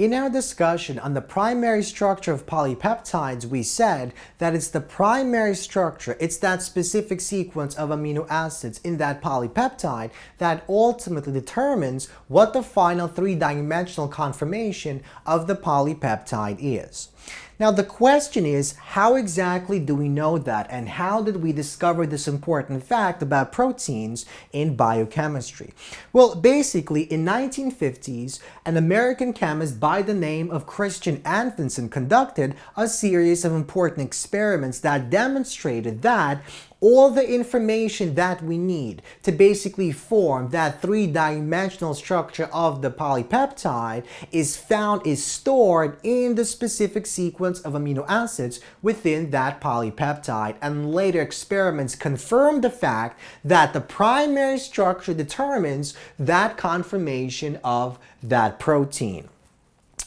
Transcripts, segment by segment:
In our discussion on the primary structure of polypeptides, we said that it's the primary structure, it's that specific sequence of amino acids in that polypeptide that ultimately determines what the final three-dimensional conformation of the polypeptide is. Now the question is, how exactly do we know that and how did we discover this important fact about proteins in biochemistry? Well, basically in 1950s, an American chemist by the name of Christian Anfinsen conducted a series of important experiments that demonstrated that all the information that we need to basically form that three-dimensional structure of the polypeptide is found, is stored in the specific sequence of amino acids within that polypeptide. And later experiments confirm the fact that the primary structure determines that conformation of that protein.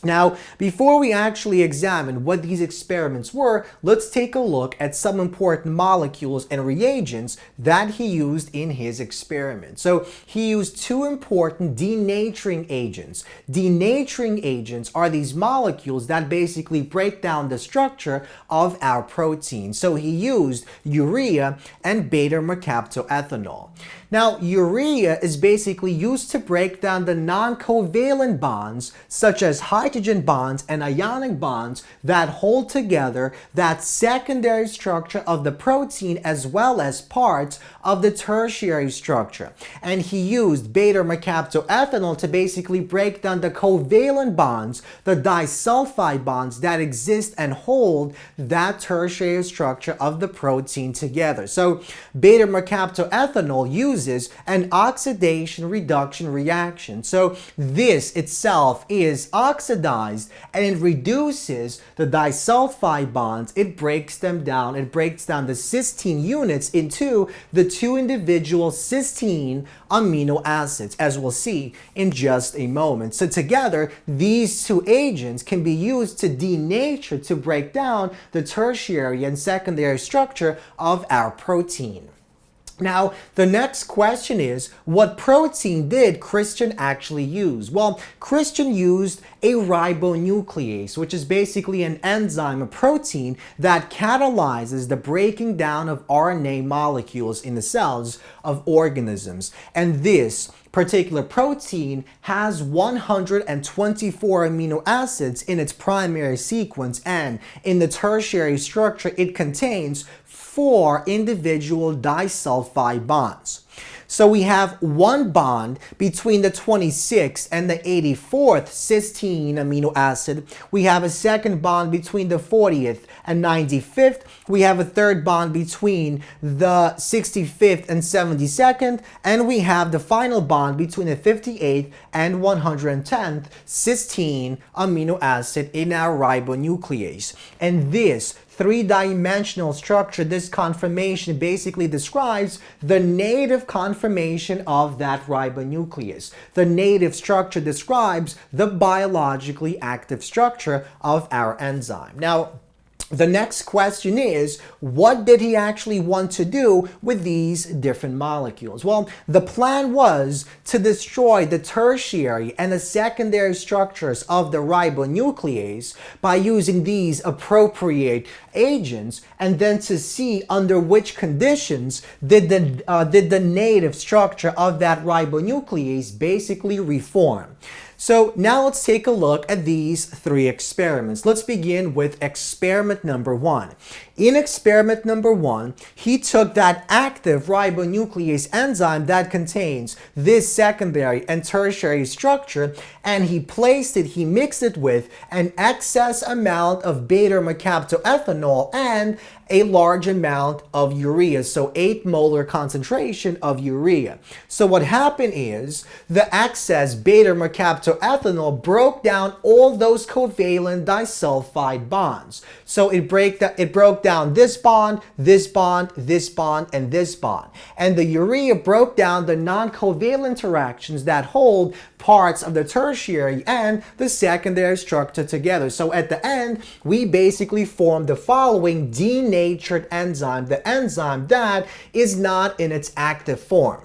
Now, before we actually examine what these experiments were, let's take a look at some important molecules and reagents that he used in his experiment. So he used two important denaturing agents. Denaturing agents are these molecules that basically break down the structure of our protein. So he used urea and beta-mercaptoethanol. Now, urea is basically used to break down the non-covalent bonds, such as hydrogen bonds and ionic bonds that hold together that secondary structure of the protein as well as parts of the tertiary structure. And he used beta-mercaptoethanol to basically break down the covalent bonds, the disulfide bonds that exist and hold that tertiary structure of the protein together. So beta-mercaptoethanol uses uses an oxidation reduction reaction. So this itself is oxidized and it reduces the disulfide bonds. It breaks them down. It breaks down the cysteine units into the two individual cysteine amino acids, as we'll see in just a moment. So together, these two agents can be used to denature, to break down the tertiary and secondary structure of our protein. Now, the next question is, what protein did Christian actually use? Well, Christian used a ribonuclease, which is basically an enzyme, a protein that catalyzes the breaking down of RNA molecules in the cells of organisms. And this particular protein has 124 amino acids in its primary sequence and in the tertiary structure it contains four individual disulfide bonds. So we have one bond between the 26th and the 84th cysteine amino acid. We have a second bond between the 40th and 95th. We have a third bond between the 65th and 72nd. And we have the final bond between the 58th and 110th cysteine amino acid in our ribonuclease. And this three-dimensional structure, this conformation basically describes the native conformation of that ribonuclease. The native structure describes the biologically active structure of our enzyme. Now, the next question is, what did he actually want to do with these different molecules? Well, the plan was to destroy the tertiary and the secondary structures of the ribonuclease by using these appropriate agents and then to see under which conditions did the, uh, did the native structure of that ribonuclease basically reform. So now let's take a look at these three experiments. Let's begin with experiment number one. In experiment number one, he took that active ribonuclease enzyme that contains this secondary and tertiary structure and he placed it, he mixed it with an excess amount of beta-mercaptoethanol and a large amount of urea, so 8 molar concentration of urea. So what happened is the excess beta-mercaptoethanol broke down all those covalent disulfide bonds. So it, break that, it broke down this bond, this bond, this bond, and this bond. And the urea broke down the non-covalent interactions that hold parts of the tertiary and the secondary structure together. So at the end, we basically form the following denatured enzyme, the enzyme that is not in its active form.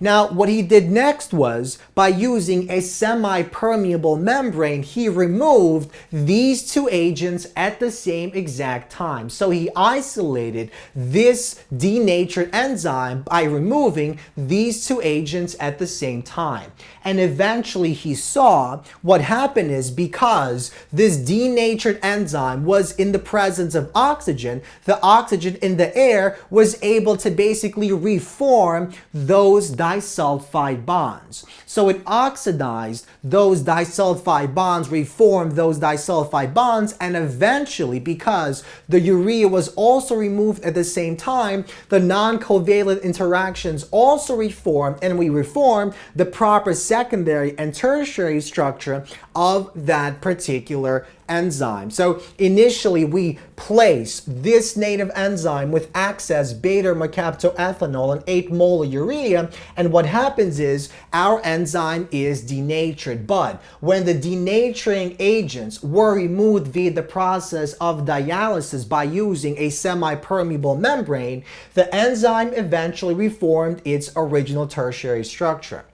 Now, what he did next was, by using a semi-permeable membrane, he removed these two agents at the same exact time. So he isolated this denatured enzyme by removing these two agents at the same time. And eventually he saw what happened is because this denatured enzyme was in the presence of oxygen, the oxygen in the air was able to basically reform those disulfide bonds. So it oxidized those disulfide bonds, reformed those disulfide bonds, and eventually, because the urea was also removed at the same time, the non-covalent interactions also reformed, and we reformed the proper secondary and tertiary structure of that particular enzyme. So initially we place this native enzyme with excess beta-mercaptoethanol and 8 molar urea and what happens is our enzyme is denatured. But when the denaturing agents were removed via the process of dialysis by using a semi-permeable membrane, the enzyme eventually reformed its original tertiary structure.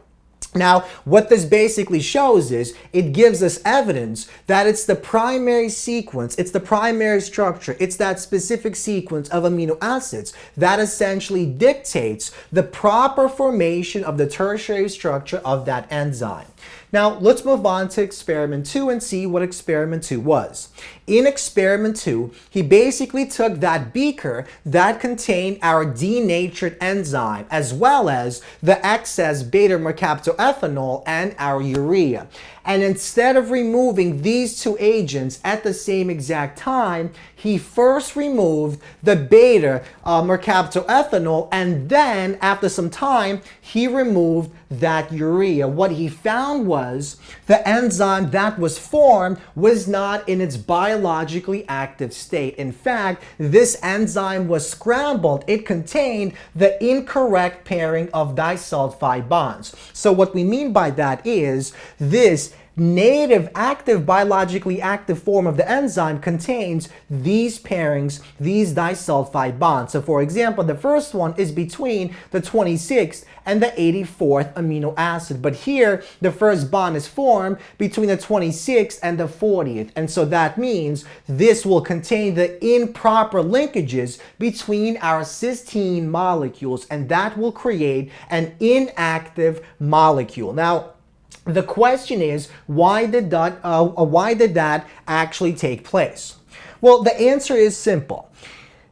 Now, what this basically shows is it gives us evidence that it's the primary sequence, it's the primary structure, it's that specific sequence of amino acids that essentially dictates the proper formation of the tertiary structure of that enzyme. Now, let's move on to experiment two and see what experiment two was. In experiment two, he basically took that beaker that contained our denatured enzyme as well as the excess beta-mercaptoethanol and our urea. And instead of removing these two agents at the same exact time, he first removed the beta uh, mercaptoethanol and then after some time, he removed that urea. What he found was the enzyme that was formed was not in its biologically active state. In fact, this enzyme was scrambled. It contained the incorrect pairing of disulfide bonds. So what we mean by that is this native active biologically active form of the enzyme contains these pairings, these disulfide bonds. So for example, the first one is between the 26th and the 84th amino acid. But here, the first bond is formed between the 26th and the 40th. And so that means this will contain the improper linkages between our cysteine molecules, and that will create an inactive molecule. Now, the question is, why did that, uh, uh, why did that actually take place? Well, the answer is simple.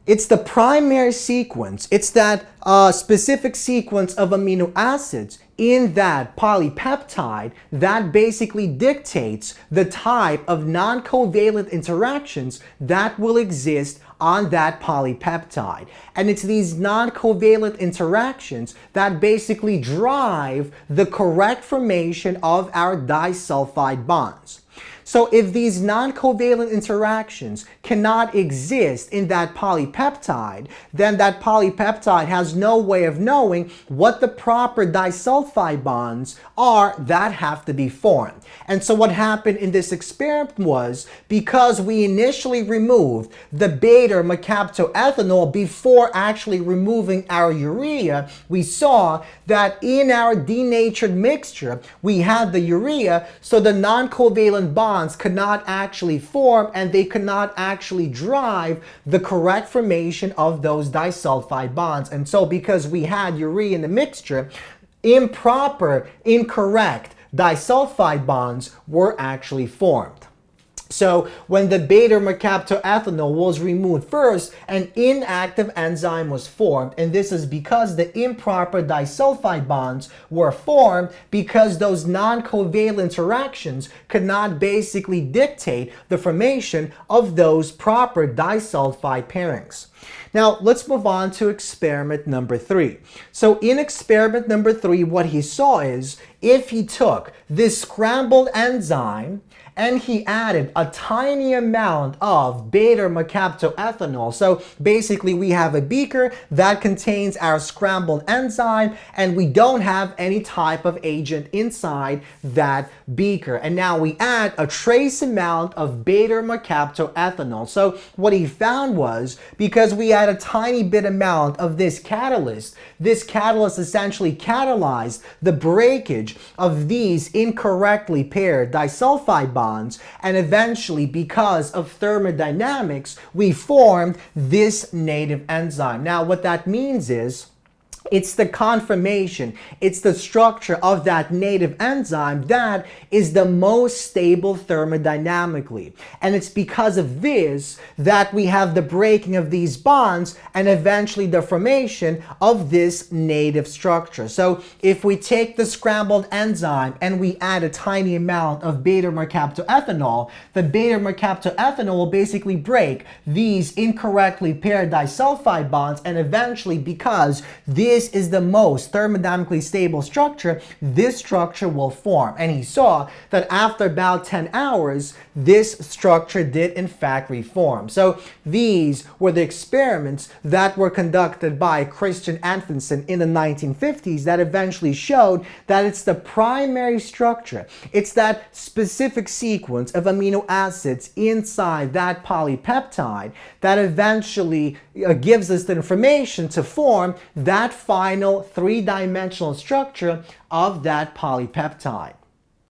It's the primary sequence. It's that uh, specific sequence of amino acids in that polypeptide that basically dictates the type of non-covalent interactions that will exist on that polypeptide. And it's these non-covalent interactions that basically drive the correct formation of our disulfide bonds. So if these non-covalent interactions cannot exist in that polypeptide, then that polypeptide has no way of knowing what the proper disulfide bonds are that have to be formed. And so what happened in this experiment was because we initially removed the beta mercaptoethanol before actually removing our urea, we saw that in our denatured mixture, we had the urea, so the non-covalent bonds could not actually form and they could not actually drive the correct formation of those disulfide bonds. And so because we had urea in the mixture, improper, incorrect disulfide bonds were actually formed. So when the beta-mercaptoethanol was removed first, an inactive enzyme was formed. And this is because the improper disulfide bonds were formed because those non-covalent interactions could not basically dictate the formation of those proper disulfide pairings. Now, let's move on to experiment number three. So in experiment number three, what he saw is if he took this scrambled enzyme and he added a tiny amount of beta-mercaptoethanol. So basically we have a beaker that contains our scrambled enzyme and we don't have any type of agent inside that beaker. And now we add a trace amount of beta-mercaptoethanol. So what he found was because because we had a tiny bit amount of this catalyst. This catalyst essentially catalyzed the breakage of these incorrectly paired disulfide bonds and eventually because of thermodynamics we formed this native enzyme. Now what that means is it's the conformation, it's the structure of that native enzyme that is the most stable thermodynamically. And it's because of this that we have the breaking of these bonds and eventually the formation of this native structure. So if we take the scrambled enzyme and we add a tiny amount of beta-mercaptoethanol, the beta-mercaptoethanol will basically break these incorrectly paired disulfide bonds and eventually because this this is the most thermodynamically stable structure, this structure will form. And he saw that after about 10 hours, this structure did in fact reform. So these were the experiments that were conducted by Christian Anfinsen in the 1950s that eventually showed that it's the primary structure. It's that specific sequence of amino acids inside that polypeptide that eventually uh, gives us the information to form that final three-dimensional structure of that polypeptide.